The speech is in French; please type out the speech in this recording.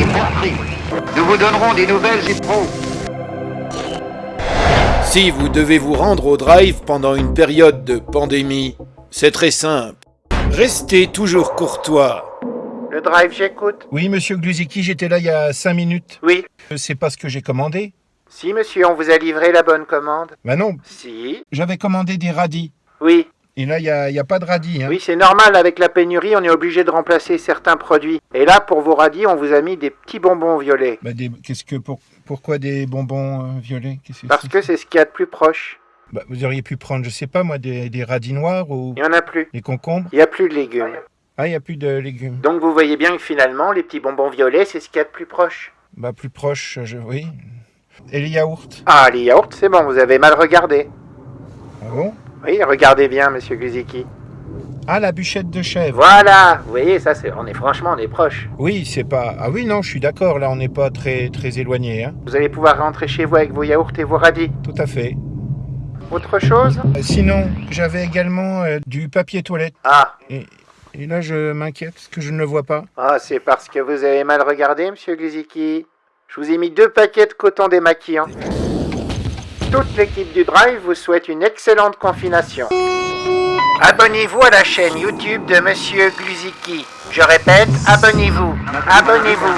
et. Nous vous donnerons des nouvelles et pros. Si vous devez vous rendre au drive pendant une période de pandémie, c'est très simple. Restez toujours courtois. Le drive, j'écoute. Oui, monsieur Gluziki, j'étais là il y a 5 minutes. Oui. Euh, C'est pas ce que j'ai commandé. Si, monsieur, on vous a livré la bonne commande. Bah non, Si. j'avais commandé des radis. Oui. Et là, il n'y a, y a pas de radis. Hein. Oui, c'est normal, avec la pénurie, on est obligé de remplacer certains produits. Et là, pour vos radis, on vous a mis des petits bonbons violets. Bah, des- qu'est-ce que pour, pourquoi des bonbons euh, violets? Qu'est-ce que Parce que c'est ce qu'il y a de plus proche. Bah, Vous auriez pu prendre, je sais pas moi, des, des radis noirs ou Il n'y en a plus. des concombres? Il n'y a plus de légumes. Ah, il n'y a plus de légumes. Donc vous voyez bien que finalement, les petits bonbons violets, c'est ce qu'il y a de plus proche. Bah, plus proche, je... oui. Et les yaourts? Ah, les yaourts, c'est bon, vous avez mal regardé. Ah bon? Oui, regardez bien, monsieur Guziki. Ah, la bûchette de chèvre. Voilà, vous voyez, ça, c'est, on est franchement, on est proche. Oui, c'est pas. Ah oui, non, je suis d'accord. Là, on n'est pas très très éloigné. Hein. Vous allez pouvoir rentrer chez vous avec vos yaourts et vos radis. Tout à fait. Autre chose? Euh, Sinon, j'avais également euh, du papier toilette. Ah, Et, et là, je m'inquiète parce que je ne le vois pas. ah c'est parce que vous avez mal regardé, monsieur Gliziki. Je vous ai mis deux paquets de coton démaquillant. Toute l'équipe du Drive vous souhaite une excellente confination. Abonnez-vous à la chaîne YouTube de Monsieur Gluziki. Je répète, abonnez-vous. Abonnez-vous.